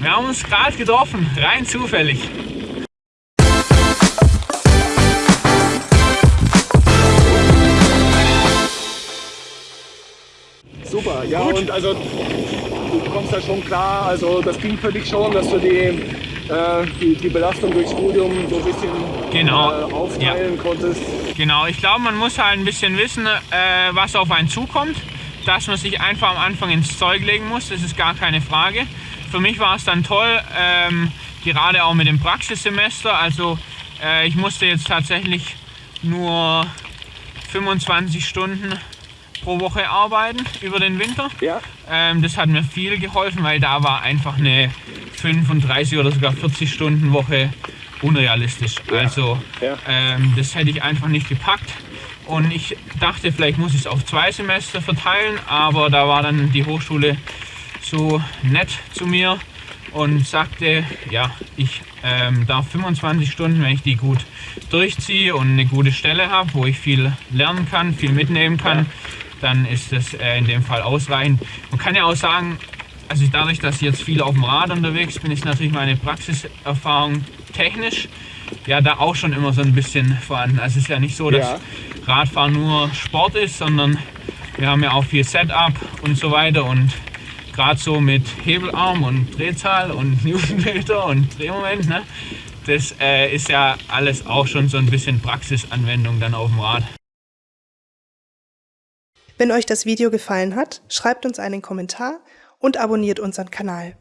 Wir haben uns gerade getroffen, rein zufällig. Super, ja Gut. und also du kommst da schon klar, also das ging für dich schon, dass du die, äh, die, die, Belastung durchs Studium so ein bisschen genau. äh, aufteilen ja. konntest. Genau, ich glaube man muss halt ein bisschen wissen, äh, was auf einen zukommt, dass man sich einfach am Anfang ins Zeug legen muss, das ist gar keine Frage. Für mich war es dann toll, ähm, gerade auch mit dem Praxissemester, also äh, ich musste jetzt tatsächlich nur 25 Stunden pro Woche arbeiten über den Winter. Ja. Ähm, das hat mir viel geholfen, weil da war einfach eine 35 oder sogar 40 Stunden Woche unrealistisch. Ja. Also ja. Ähm, das hätte ich einfach nicht gepackt. Und ich dachte, vielleicht muss ich es auf zwei Semester verteilen, aber da war dann die Hochschule so nett zu mir und sagte, ja, ich ähm, darf 25 Stunden, wenn ich die gut durchziehe und eine gute Stelle habe, wo ich viel lernen kann, viel mitnehmen kann, dann ist das äh, in dem Fall ausreichend. Man kann ja auch sagen, also dadurch, dass ich jetzt viel auf dem Rad unterwegs bin, ist natürlich meine Praxiserfahrung technisch ja da auch schon immer so ein bisschen vorhanden. Also es ist ja nicht so, dass ja. Radfahren nur Sport ist, sondern wir haben ja auch viel Setup und so weiter und gerade so mit Hebelarm und Drehzahl und Newtonmeter und Drehmoment, ne, das äh, ist ja alles auch schon so ein bisschen Praxisanwendung dann auf dem Rad. Wenn euch das Video gefallen hat, schreibt uns einen Kommentar und abonniert unseren Kanal.